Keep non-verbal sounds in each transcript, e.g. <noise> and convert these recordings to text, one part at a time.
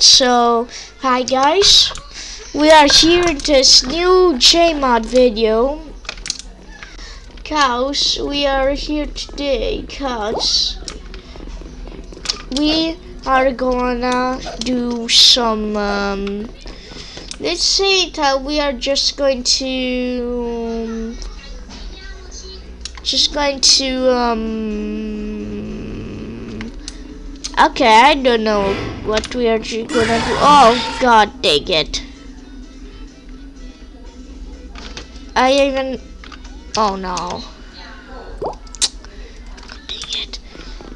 So, hi guys, we are here in this new JMod video. Cause we are here today, cause we are gonna do some, um, let's say that we are just going to, just going to, um, okay, I don't know what we are gonna do. Oh, god dang it. I even, oh no.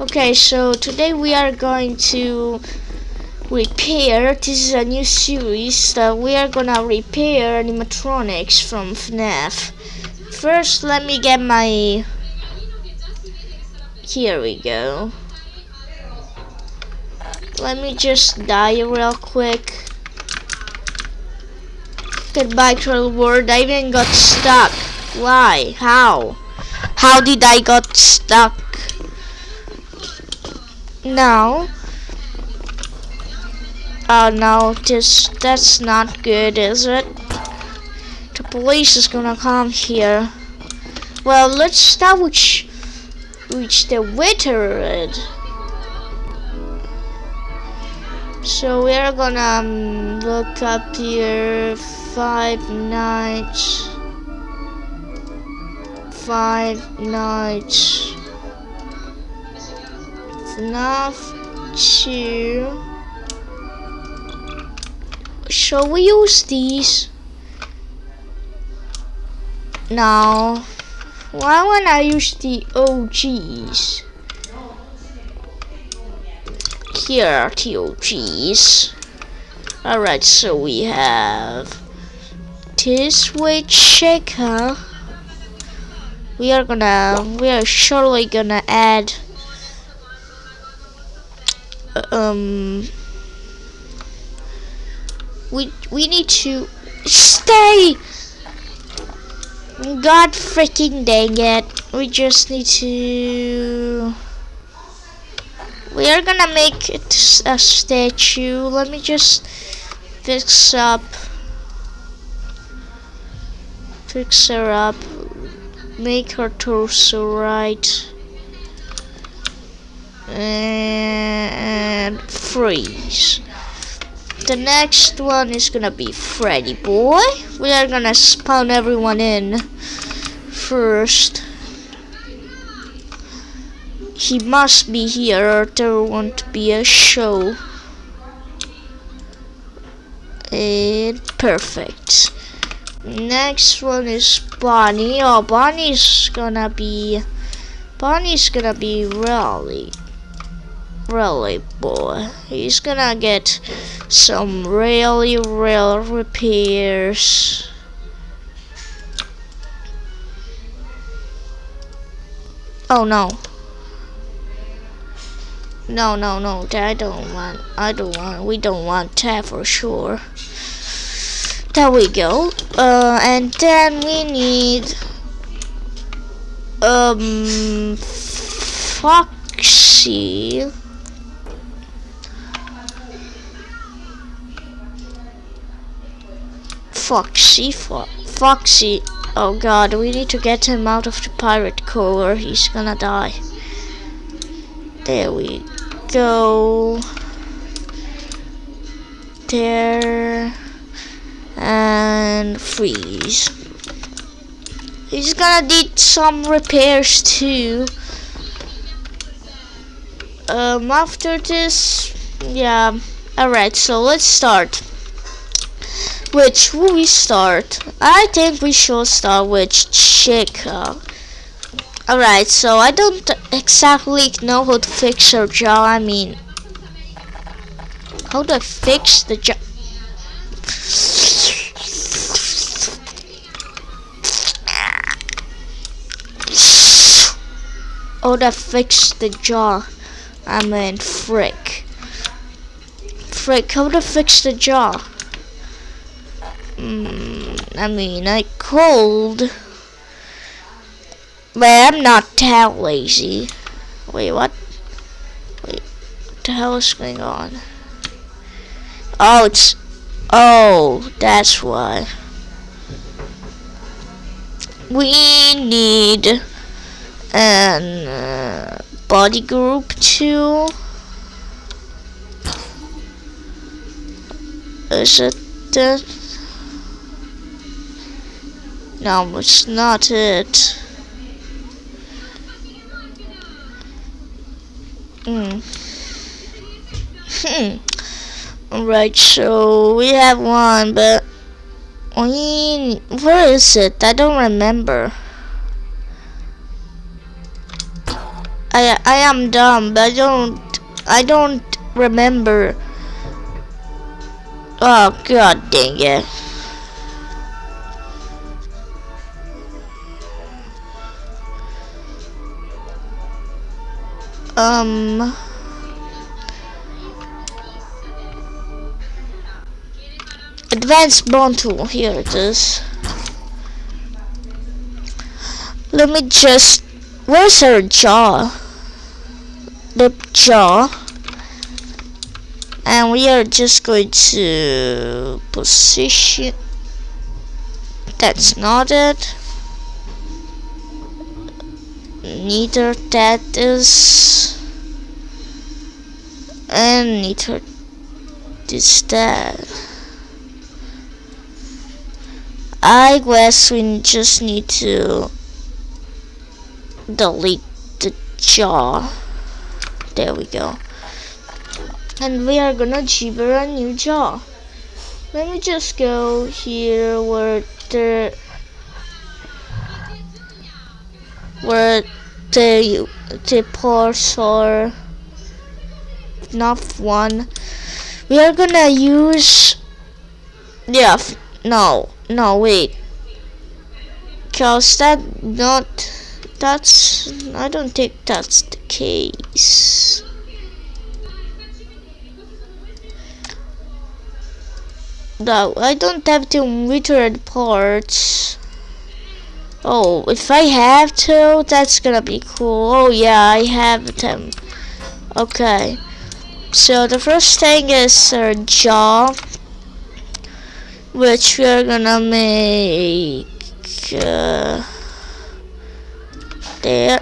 Okay, so today we are going to repair, this is a new series that we are gonna repair animatronics from FNAF. First, let me get my, here we go. Let me just die real quick. Goodbye, troll world. I even got stuck. Why? How? How did I got stuck? No. Oh no, this that's not good, is it? The police is gonna come here. Well, let's start which which the wither So we are gonna um, look up here five nights five nights enough 2 Shall we use these? No. Why would I use the OGs? Here are the OGs. Alright, so we have this weight shaker. We are gonna, we are surely gonna add, um, we we need to stay. God freaking dang it! We just need to. We are gonna make it a statue. Let me just fix up. Fix her up. Make her torso right. And freeze. The next one is gonna be Freddy Boy. We are gonna spawn everyone in first. He must be here or there won't be a show. And perfect. Next one is Bonnie. Oh, Bonnie's gonna be... Bonnie's gonna be really... Really boy. He's gonna get some really real repairs. Oh no. No, no, no, I don't want, I don't want, we don't want that for sure. There we go. Uh, and then we need, um, Foxy. Foxy, Fo Foxy. Oh god, we need to get him out of the Pirate Cove or he's gonna die. There we go. There. And freeze. He's gonna need some repairs too. Um, after this, yeah. Alright, so let's start. Which will we start? I think we should start with Chica. Alright, so I don't exactly know how to fix her jaw. I mean, how I fix the jaw? Oh, to fix the jaw. I mean, frick. Frick, how to fix the jaw? Mm, I mean, I cold. But I'm not that lazy. Wait, what? Wait, what the hell is going on? Oh, it's oh, that's why. We need an uh, body group too. Is it that? No, it's not it. Hmm. <laughs> Alright, so we have one, but we where is it? I don't remember. I I am dumb, but I don't I don't remember. Oh god dang it. Um Advanced bone tool, here it is. Let me just where's her jaw? The jaw and we are just going to position that's not it neither that is and neither this that. I guess we just need to delete the jaw. There we go. And we are gonna gibber a new jaw. Let me just go here where the where the the parts are not one. We are gonna use yeah no no wait. Cause that not that's I don't think that's the case. No, I don't have to return parts. Oh, if I have to, that's gonna be cool. Oh yeah, I have them. Okay. So the first thing is our jaw, which we're gonna make uh, there.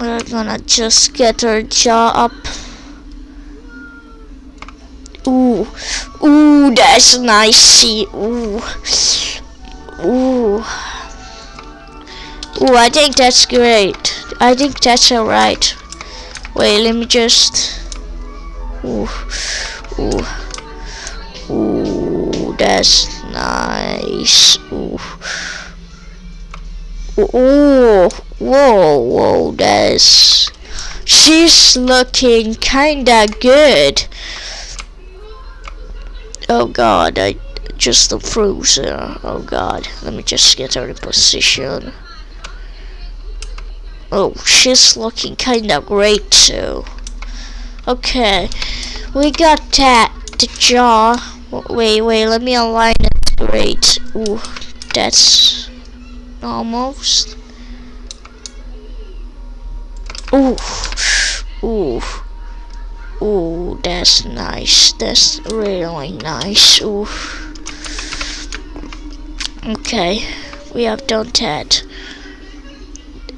We're gonna just get our jaw up. Ooh, ooh, that's nice. Ooh, ooh, ooh. I think that's great. I think that's alright. Wait, let me just. Ooh, ooh, ooh, that's nice. Ooh. Ooh, whoa, whoa, that's. She's looking kinda good. Oh god, I just froze her. Uh, oh god, let me just get her in position. Oh, she's looking kinda great too. Okay, we got that, the jaw. Wait, wait, let me align it great. Ooh, that's almost. Ooh, ooh. Ooh, that's nice. That's really nice. Ooh. Okay, we have done that.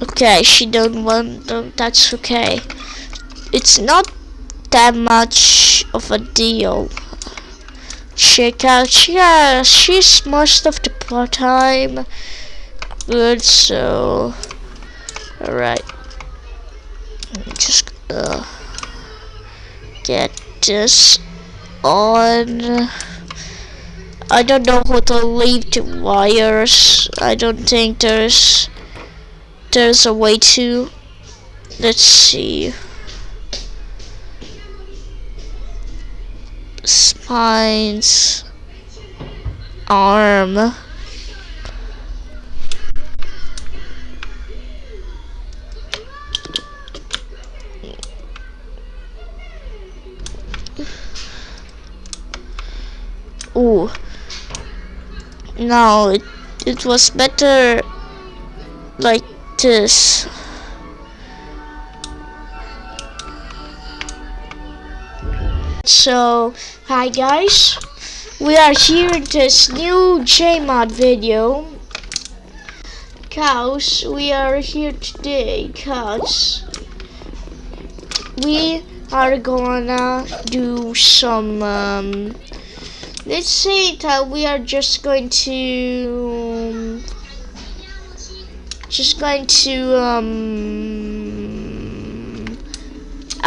Okay, she don't want. That's okay. It's not that much of a deal. Check out. Yeah, she's most of the part time good. So, all right. Just uh get this on I don't know how to leave the wires. I don't think there's there's a way to. Let's see. Spines. Arm. Ooh. No, it, it was better like this. so hi guys. We are here in this new JMod video. Cause we are here today cause we are gonna do some um, let's say that we are just going to just going to um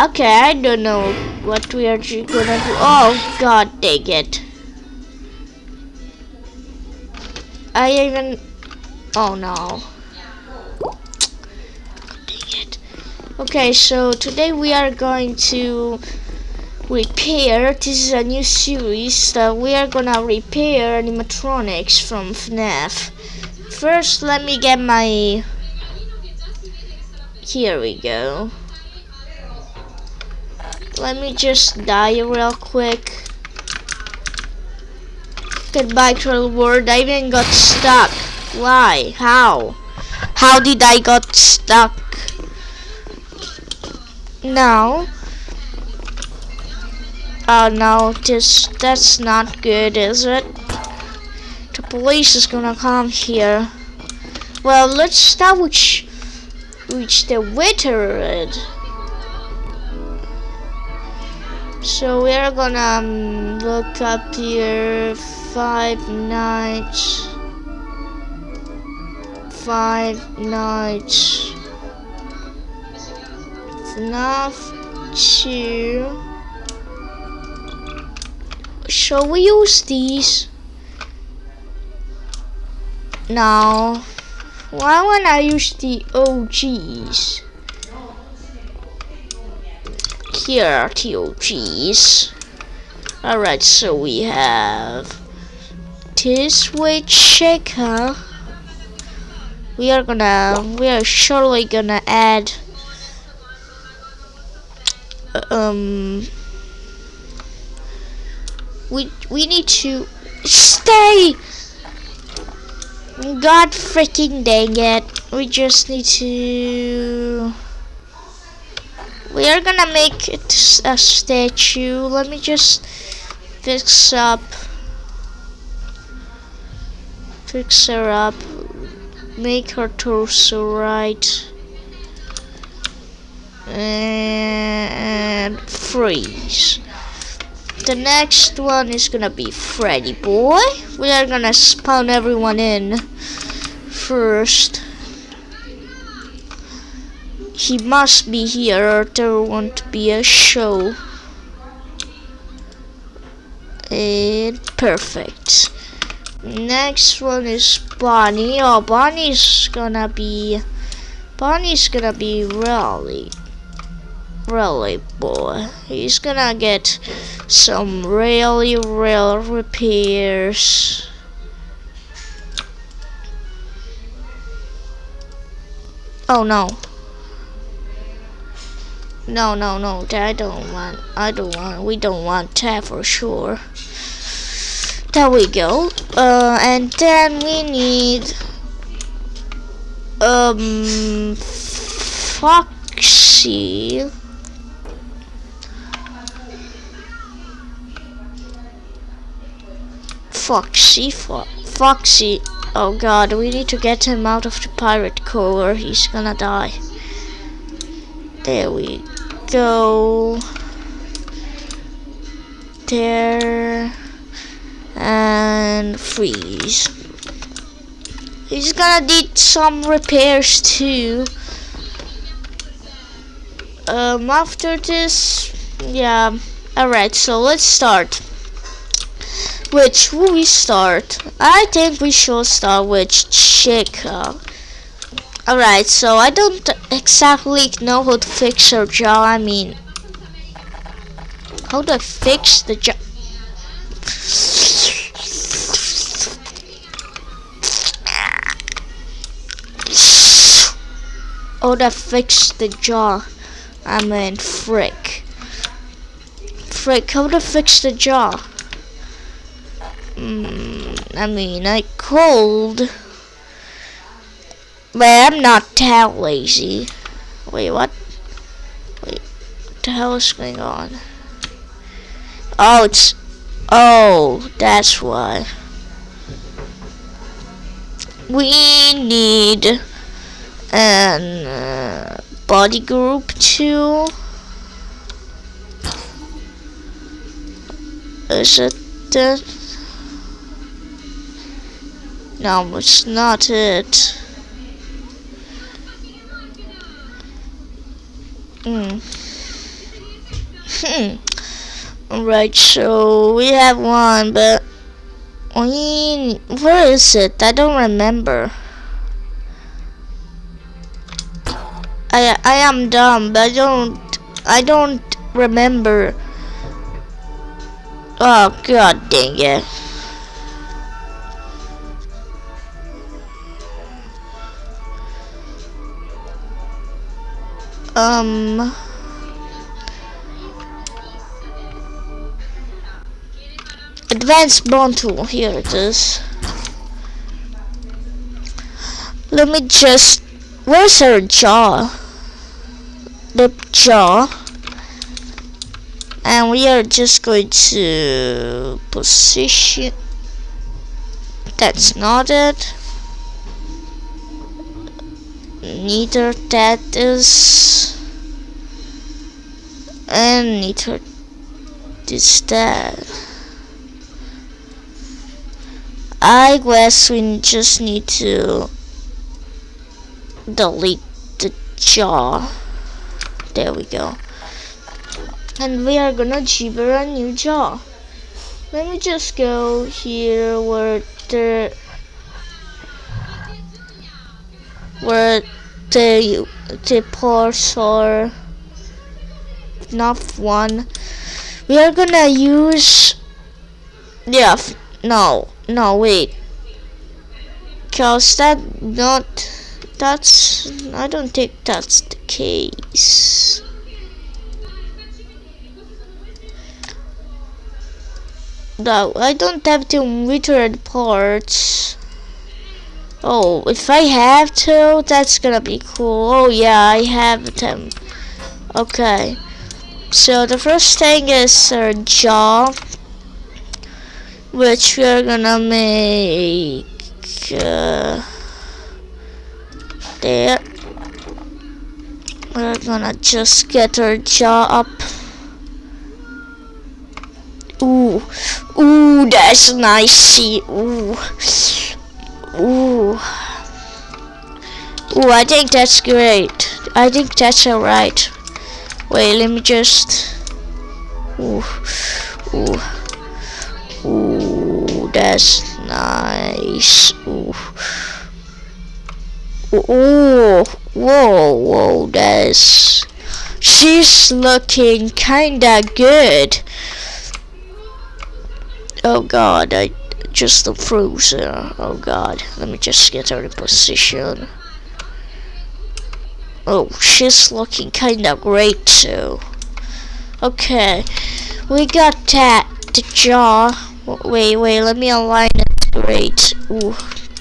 okay I don't know what we are gonna do. Oh god dang it. I even oh no. Okay so today we are going to repair this is a new series that we are gonna repair animatronics from FNAF first let me get my here we go. Let me just die real quick. Goodbye troll world. I even got stuck. Why? How? How did I got stuck? Now oh no this that's not good is it the police is gonna come here. Well, let's start which which the winter is. So we are gonna um, look up here five nights. Five nights. Enough to. Shall we use these? Now, why when I use the OGs? Here are the OGs. Alright, so we have this weight shaker. We are gonna, we are surely gonna add, um, we, we need to stay God freaking dang it. We just need to... We are gonna make it a statue. Let me just fix up... Fix her up. Make her torso right. And freeze the next one is gonna be Freddy Boy. We are gonna spawn everyone in first. He must be here or there won't be a show. And perfect. Next one is Bonnie. Oh, Bonnie's gonna be... Bonnie's gonna be really really boy. He's gonna get some really real repairs. Oh no. No no no. I don't want I don't want we don't want that for sure. There we go. Uh, and then we need um Foxy Foxy, Fo Foxy. Oh god, we need to get him out of the Pirate Cove or he's gonna die. There we go. There. And freeze. He's gonna need some repairs too. Um, after this, yeah. Alright, so let's start. Which will we start? I think we should start with Chica. Alright, so I don't exactly know how to fix her jaw. I mean, how to fix the jaw? Oh, to fix the jaw. I mean, frick. Frick, how to fix the jaw? Mm, I mean, I cold. But I'm not that lazy. Wait, what? Wait, what the hell is going on? Oh, it's oh, that's why. We need an uh, body group too. Is it that? No, it's not it. Hmm. Hmm. Alright, so we have one, but we where is it? I don't remember. I I am dumb, but I don't I don't remember. Oh god dang it. Um Advanced bone tool, here it is. Let me just where's her jaw? The jaw and we are just going to position that's not it neither that is and neither is that. I guess we just need to delete the jaw. There we go. And we are gonna gibber a new jaw. Let me just go here where the where the the parts are not one. We are gonna use yeah no no wait. Cause that not that's I don't think that's the case. No, I don't have to return parts. Oh, if I have to, that's gonna be cool. Oh yeah, I have them. Okay. So the first thing is our jaw, which we're gonna make uh, there. We're gonna just get our jaw up. Ooh, ooh, that's nice. Ooh, ooh, ooh. I think that's great. I think that's alright. Wait, let me just. Ooh, ooh, ooh, that's nice. Ooh. Ooh, whoa, whoa, that's. She's looking kinda good. Oh god, I just the her. Uh, oh god, let me just get her in position. Oh, she's looking kinda great too. Okay, we got that, the jaw. Wait, wait, let me align it great. Ooh,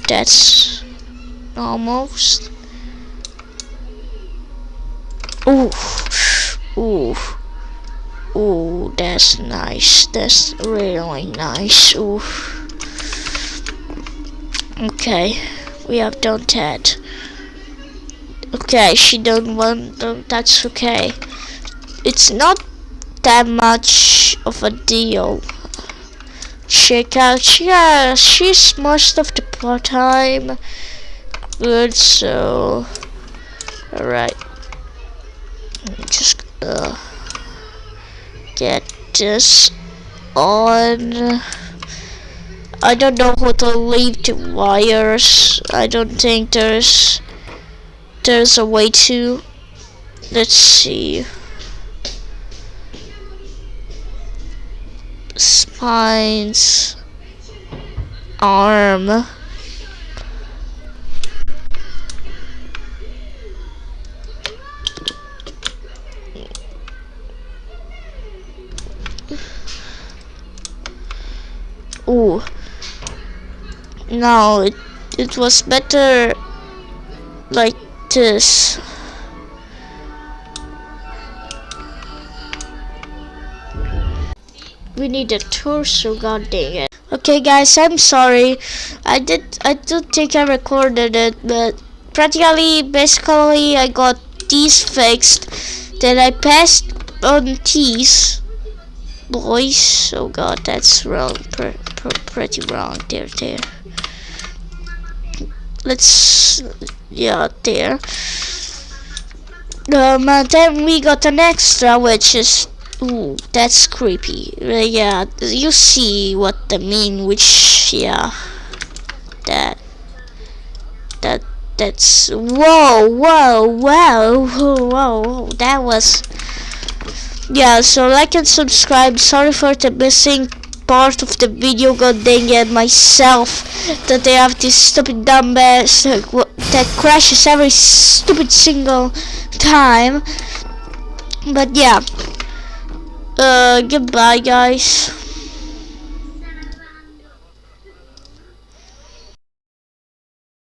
that's almost. Ooh, ooh. Ooh, that's nice. That's really nice. Ooh. Okay, we have done that. Okay, she don't want. That's okay. It's not that much of a deal. Check out. Yeah, she's most of the part time good. So, all right. Just uh get this on I don't know how to leave the wires. I don't think there's there's a way to. Let's see. Spines. Arm. Ooh. No, it, it was better like this. we need a torso. God dang it. Okay, guys, I'm sorry. I did. I don't think I recorded it, but practically, basically, I got these fixed. Then I passed on these boys. Oh God, that's wrong. Pre pre pretty wrong. There, there. Let's. Yeah, there. Um, and then we got an extra, which is Ooh, that's creepy. Uh, yeah, you see what I mean, which, yeah, that, that, that's, whoa, whoa, whoa, whoa, whoa, that was, yeah, so like and subscribe, sorry for the missing part of the video, god dang it, myself, that they have this stupid dumbass that crashes every stupid single time, but yeah, uh, goodbye guys.